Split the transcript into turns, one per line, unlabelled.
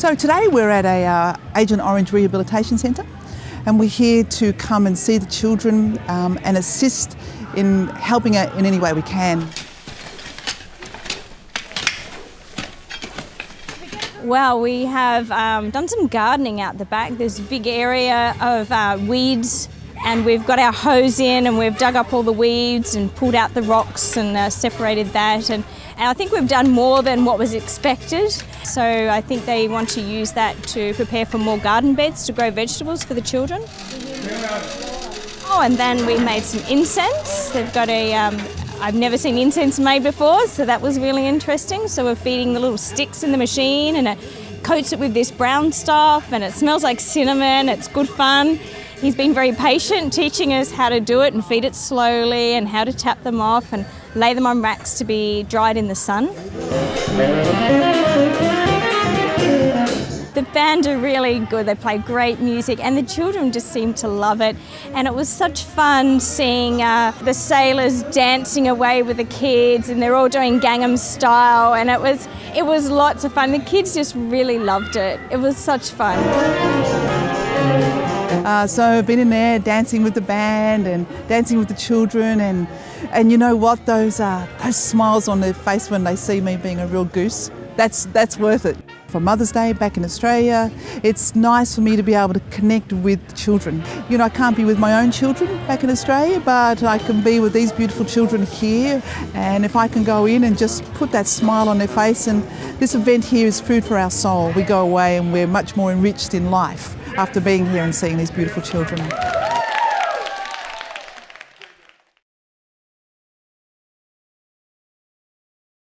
So today we're at a uh, Agent Orange Rehabilitation Centre and we're here to come and see the children um, and assist in helping it in any way we can.
Well, we have um, done some gardening out the back. There's a big area of uh, weeds and we've got our hose in and we've dug up all the weeds and pulled out the rocks and uh, separated that and, and I think we've done more than what was expected so I think they want to use that to prepare for more garden beds to grow vegetables for the children. Oh and then we made some incense. They've got a, um, I've never seen incense made before so that was really interesting so we're feeding the little sticks in the machine and it coats it with this brown stuff and it smells like cinnamon, it's good fun. He's been very patient teaching us how to do it and feed it slowly and how to tap them off and lay them on racks to be dried in the sun. The band are really good, they play great music and the children just seem to love it and it was such fun seeing uh, the sailors dancing away with the kids and they're all doing Gangnam style and it was, it was lots of fun. The kids just really loved it. It was such fun.
Uh, so I've been in there dancing with the band and dancing with the children and and you know what those uh, those smiles on their face when they see me being a real goose that's that's worth it. For Mother's Day back in Australia, it's nice for me to be able to connect with children. You know, I can't be with my own children back in Australia, but I can be with these beautiful children here. And if I can go in and just put that smile on their face, and this event here is food for our soul. We go away and we're much more enriched in life after being here and seeing these beautiful children.